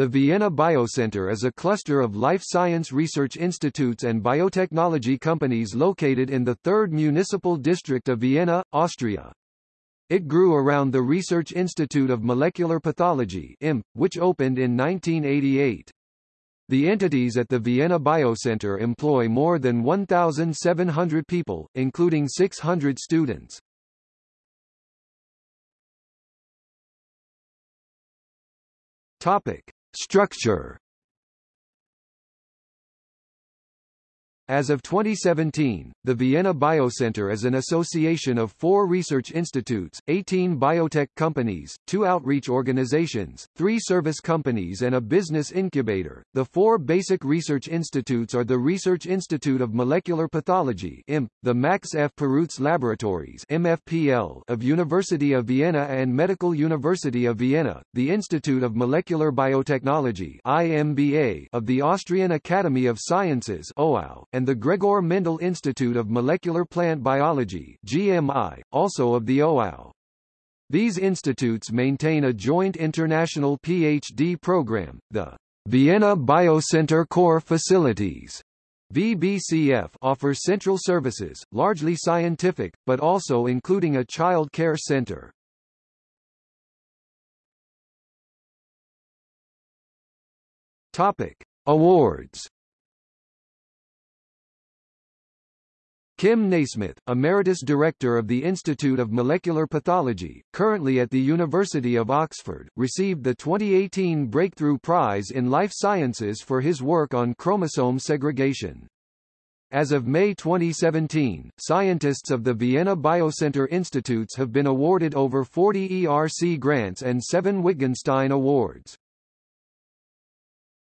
The Vienna Biocenter is a cluster of life science research institutes and biotechnology companies located in the 3rd Municipal District of Vienna, Austria. It grew around the Research Institute of Molecular Pathology IMP, which opened in 1988. The entities at the Vienna Biocenter employ more than 1,700 people, including 600 students. Topic. Structure As of 2017, the Vienna Biocenter is an association of four research institutes, 18 biotech companies, two outreach organizations, three service companies and a business incubator. The four basic research institutes are the Research Institute of Molecular Pathology IMP, the Max F. Perutz Laboratories MFPL of University of Vienna and Medical University of Vienna, the Institute of Molecular Biotechnology IMBA of the Austrian Academy of Sciences OAU, and the Gregor Mendel Institute of Molecular Plant Biology GMI, also of the OAU. These institutes maintain a joint international PhD program, the Vienna Biocenter Core Facilities VBCF offers central services, largely scientific, but also including a child care center. Topic: Awards Kim Nasmyth, Emeritus Director of the Institute of Molecular Pathology, currently at the University of Oxford, received the 2018 Breakthrough Prize in Life Sciences for his work on chromosome segregation. As of May 2017, scientists of the Vienna Biocenter Institutes have been awarded over 40 ERC grants and seven Wittgenstein Awards.